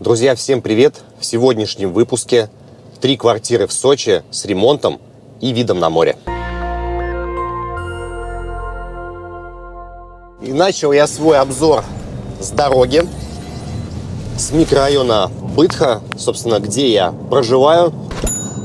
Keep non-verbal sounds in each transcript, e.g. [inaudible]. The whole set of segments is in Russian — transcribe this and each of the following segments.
Друзья, всем привет! В сегодняшнем выпуске три квартиры в Сочи с ремонтом и видом на море. И начал я свой обзор с дороги, с микрорайона Бытха, собственно, где я проживаю.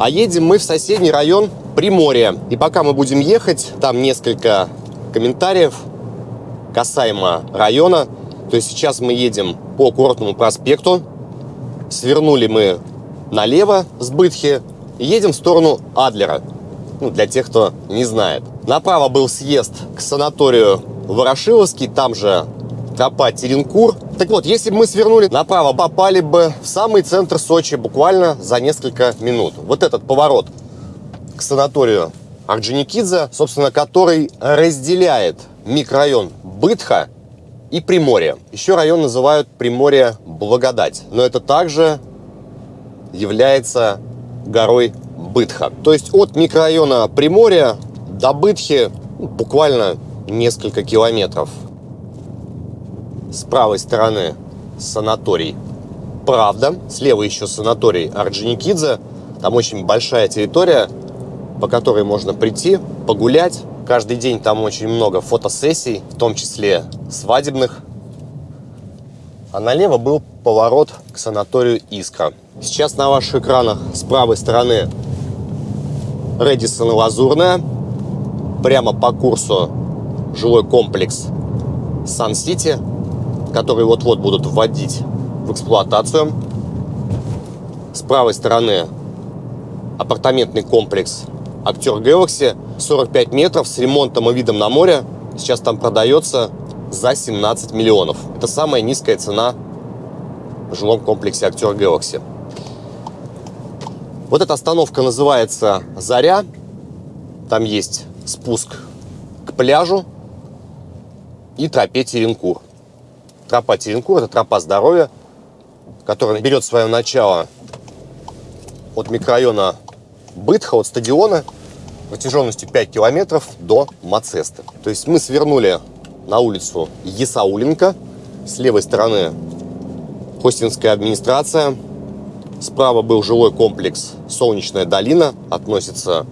А едем мы в соседний район Приморье. И пока мы будем ехать, там несколько комментариев касаемо района. То есть сейчас мы едем по Курортному проспекту, Свернули мы налево с Бытхи и едем в сторону Адлера. Ну, для тех, кто не знает. Направо был съезд к санаторию Ворошиловский, там же тропа Теренкур. Так вот, если бы мы свернули направо, попали бы в самый центр Сочи буквально за несколько минут. Вот этот поворот к санаторию Орджоникидзе, собственно, который разделяет микрорайон Бытха и Приморье. Еще район называют Приморье Благодать, но это также является горой Бытха. То есть от микрорайона Приморья до Бытхи ну, буквально несколько километров. С правой стороны санаторий Правда, слева еще санаторий Орджоникидзе. Там очень большая территория, по которой можно прийти, погулять, Каждый день там очень много фотосессий, в том числе свадебных. А налево был поворот к санаторию Искра. Сейчас на ваших экранах с правой стороны Редисон и Лазурная. Прямо по курсу жилой комплекс Сан-Сити, который вот-вот будут вводить в эксплуатацию. С правой стороны апартаментный комплекс Актер Galaxy 45 метров с ремонтом и видом на море. Сейчас там продается за 17 миллионов. Это самая низкая цена в жилом комплексе Актер Galaxy. Вот эта остановка называется Заря. Там есть спуск к пляжу и тропе Теренкур. Тропа Теренкур – это тропа здоровья, которая берет свое начало от микрорайона Бытха, от стадиона – протяженностью 5 километров до Мацесты. То есть мы свернули на улицу Есауленко. С левой стороны Хостинская администрация. Справа был жилой комплекс Солнечная долина. Относится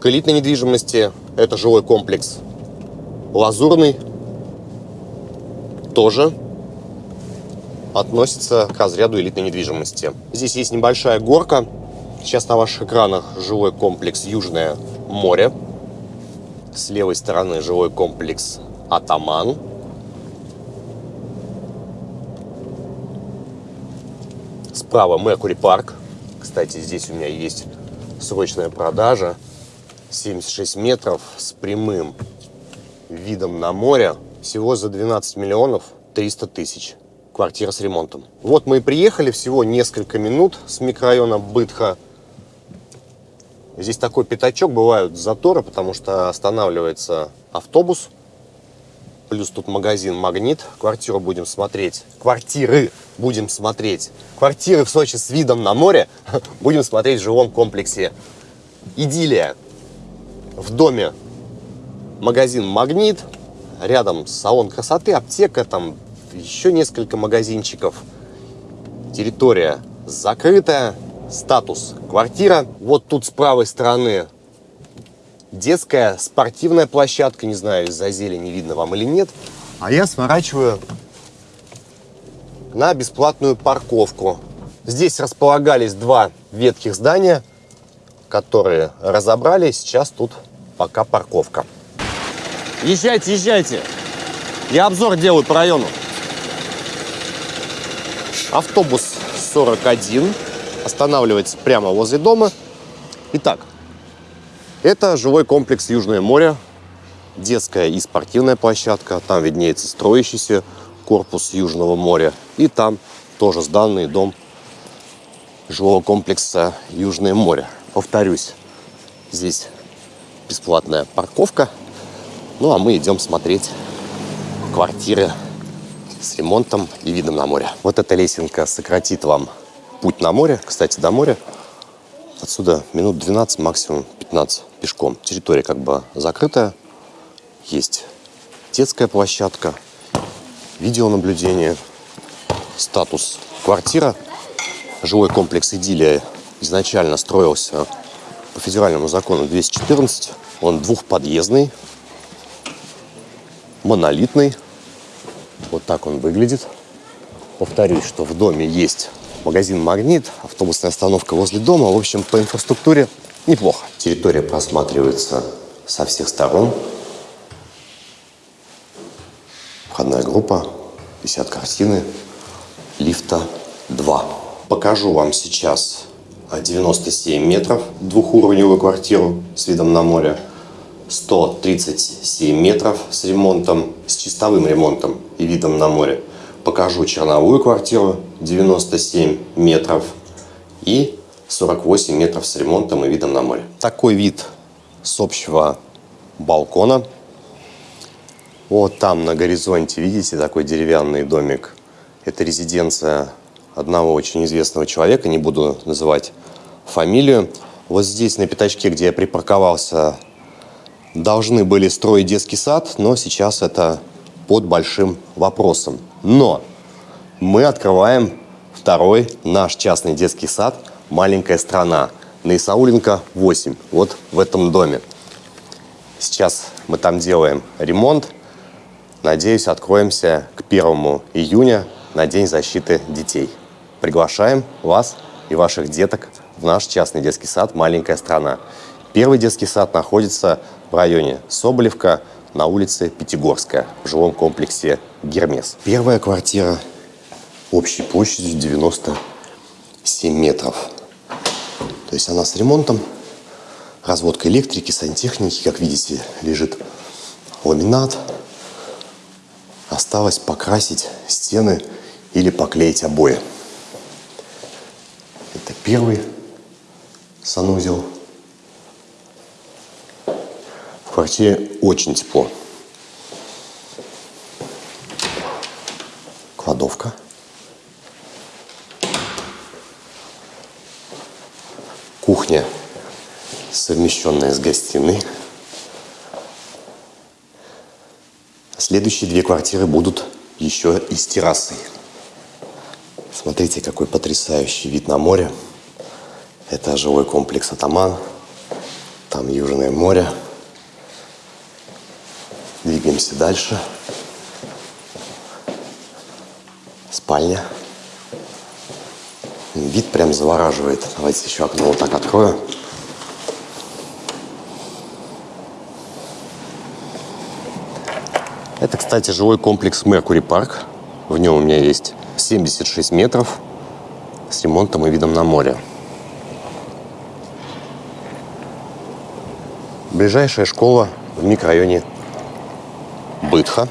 к элитной недвижимости. Это жилой комплекс Лазурный. Тоже относится к разряду элитной недвижимости. Здесь есть небольшая горка Сейчас на ваших экранах жилой комплекс Южное море. С левой стороны жилой комплекс Атаман. Справа Меркури парк. Кстати, здесь у меня есть срочная продажа. 76 метров с прямым видом на море. Всего за 12 миллионов 300 тысяч. Квартира с ремонтом. Вот мы и приехали. Всего несколько минут с микрорайона Бытха Здесь такой пятачок, бывают заторы, потому что останавливается автобус. Плюс тут магазин «Магнит». Квартиру будем смотреть. Квартиры будем смотреть. Квартиры в Сочи с видом на море [laughs] будем смотреть в жилом комплексе «Идиллия». В доме магазин «Магнит». Рядом салон красоты, аптека, там еще несколько магазинчиков. Территория закрытая статус квартира. Вот тут с правой стороны детская спортивная площадка. Не знаю, из-за зелени видно вам или нет. А я сворачиваю на бесплатную парковку. Здесь располагались два ветхих здания, которые разобрали. Сейчас тут пока парковка. Езжайте, езжайте. Я обзор делаю по району. Автобус 41 останавливается прямо возле дома. Итак, это жилой комплекс Южное море, детская и спортивная площадка. Там виднеется строящийся корпус Южного моря. И там тоже сданный дом жилого комплекса Южное море. Повторюсь, здесь бесплатная парковка. Ну а мы идем смотреть квартиры с ремонтом и видом на море. Вот эта лесенка сократит вам путь на море, кстати, до моря. Отсюда минут 12, максимум 15 пешком. Территория как бы закрытая. Есть детская площадка, видеонаблюдение. статус квартира. Жилой комплекс «Идиллия» изначально строился по федеральному закону 214. Он двухподъездный, монолитный. Вот так он выглядит. Повторюсь, что в доме есть магазин «Магнит», автобусная остановка возле дома. В общем, по инфраструктуре неплохо. Территория просматривается со всех сторон. Входная группа, висят картины, лифта 2. Покажу вам сейчас 97 метров двухуровневую квартиру с видом на море. 137 метров с ремонтом, с чистовым ремонтом и видом на море. Покажу черновую квартиру 97 метров и 48 метров с ремонтом и видом на море. Такой вид с общего балкона. Вот там на горизонте, видите, такой деревянный домик. Это резиденция одного очень известного человека, не буду называть фамилию. Вот здесь на пятачке, где я припарковался, должны были строить детский сад, но сейчас это под большим вопросом. Но мы открываем второй наш частный детский сад «Маленькая страна» на Исауленко 8, вот в этом доме. Сейчас мы там делаем ремонт. Надеюсь, откроемся к 1 июня на День защиты детей. Приглашаем вас и ваших деток в наш частный детский сад «Маленькая страна». Первый детский сад находится в районе Соболевка на улице Пятигорская в жилом комплексе «Гермес». Первая квартира общей площадью 97 метров. То есть она с ремонтом, разводка электрики, сантехники. Как видите, лежит ламинат. Осталось покрасить стены или поклеить обои. Это первый санузел. В квартире очень тепло. Кладовка. Кухня, совмещенная с гостиной. Следующие две квартиры будут еще и с террасой. Смотрите, какой потрясающий вид на море. Это жилой комплекс «Атаман». Там Южное море. Двигаемся дальше. Спальня. Вид прям завораживает. Давайте еще окно вот так открою. Это, кстати, жилой комплекс Меркури Парк. В нем у меня есть 76 метров с ремонтом и видом на море. Ближайшая школа в микрорайоне Бытха.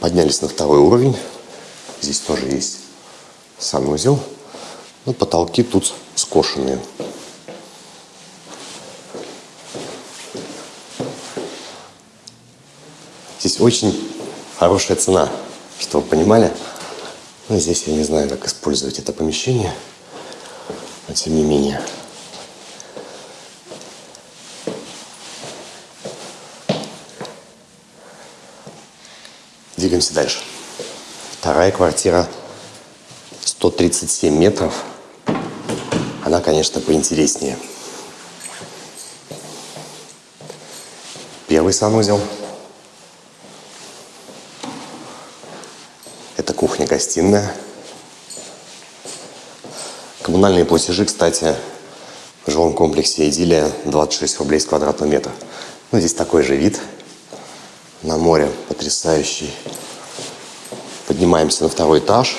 Поднялись на второй уровень. Здесь тоже есть санузел. Но ну, потолки тут скошенные. Здесь очень хорошая цена, чтобы вы понимали. Но здесь я не знаю, как использовать это помещение. Но тем не менее. Двигаемся дальше. Вторая квартира 137 метров. Она, конечно, поинтереснее. Первый санузел. Это кухня-гостиная. Коммунальные платежи, кстати, в жилом комплексе «Идиллия» 26 рублей с квадратного метра. Ну, здесь такой же вид на море потрясающий. Поднимаемся на второй этаж.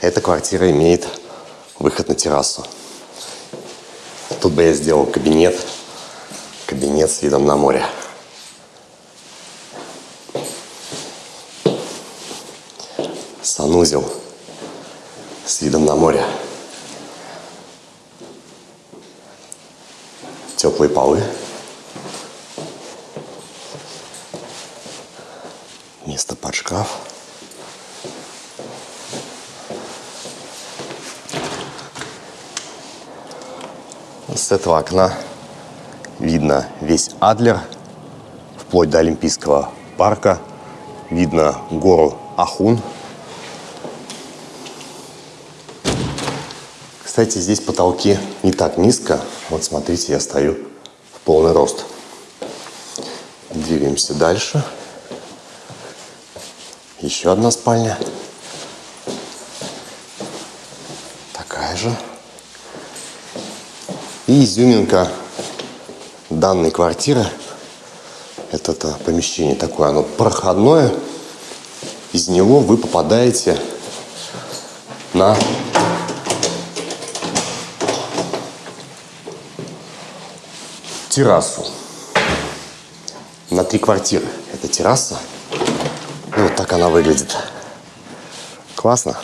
Эта квартира имеет выход на террасу. Тут бы я сделал кабинет, кабинет с видом на море. Санузел с видом на море. Теплые полы. Этого окна видно весь Адлер, вплоть до Олимпийского парка. Видно гору Ахун. Кстати, здесь потолки не так низко. Вот смотрите, я стою в полный рост. Двигаемся дальше. Еще одна спальня. Такая же. И изюминка данной квартиры. Это, это помещение такое, оно проходное. Из него вы попадаете на террасу. На три квартиры. Это терраса. И вот так она выглядит. Классно.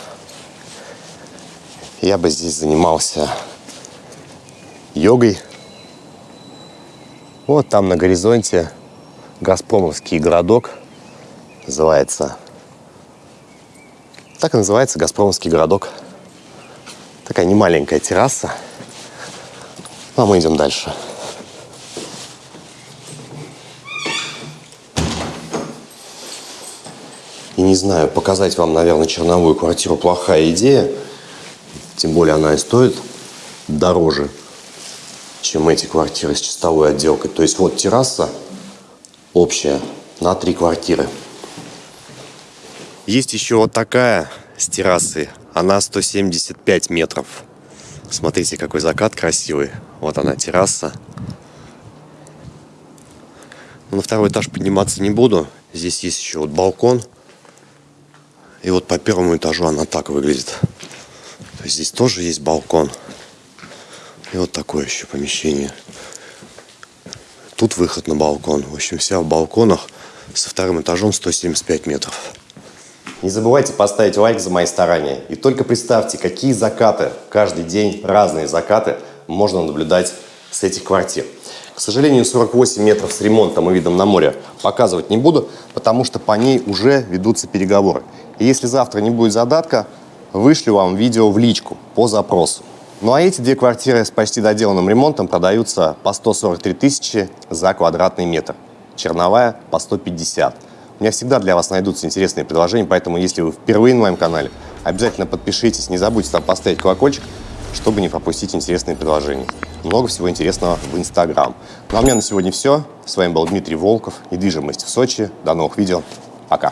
Я бы здесь занимался йогой. Вот там на горизонте Газпромовский городок. Называется. Так и называется Газпромовский городок. Такая немаленькая терраса. А мы идем дальше. И не знаю, показать вам, наверное, черновую квартиру плохая идея. Тем более она и стоит дороже, чем эти квартиры с чистовой отделкой. То есть вот терраса общая на три квартиры. Есть еще вот такая с террасы. Она 175 метров. Смотрите, какой закат красивый. Вот она, терраса. На второй этаж подниматься не буду. Здесь есть еще вот балкон. И вот по первому этажу она так выглядит. То есть здесь тоже есть балкон. И вот такое еще помещение. Тут выход на балкон. В общем, вся в балконах со вторым этажом 175 метров. Не забывайте поставить лайк за мои старания. И только представьте, какие закаты, каждый день разные закаты можно наблюдать с этих квартир. К сожалению, 48 метров с ремонтом и видом на море показывать не буду, потому что по ней уже ведутся переговоры. И если завтра не будет задатка, вышлю вам видео в личку по запросу. Ну а эти две квартиры с почти доделанным ремонтом продаются по 143 тысячи за квадратный метр. Черновая по 150. У меня всегда для вас найдутся интересные предложения, поэтому если вы впервые на моем канале, обязательно подпишитесь, не забудьте там поставить колокольчик, чтобы не пропустить интересные предложения. Много всего интересного в Инстаграм. Ну а у меня на сегодня все. С вами был Дмитрий Волков. Недвижимость в Сочи. До новых видео. Пока.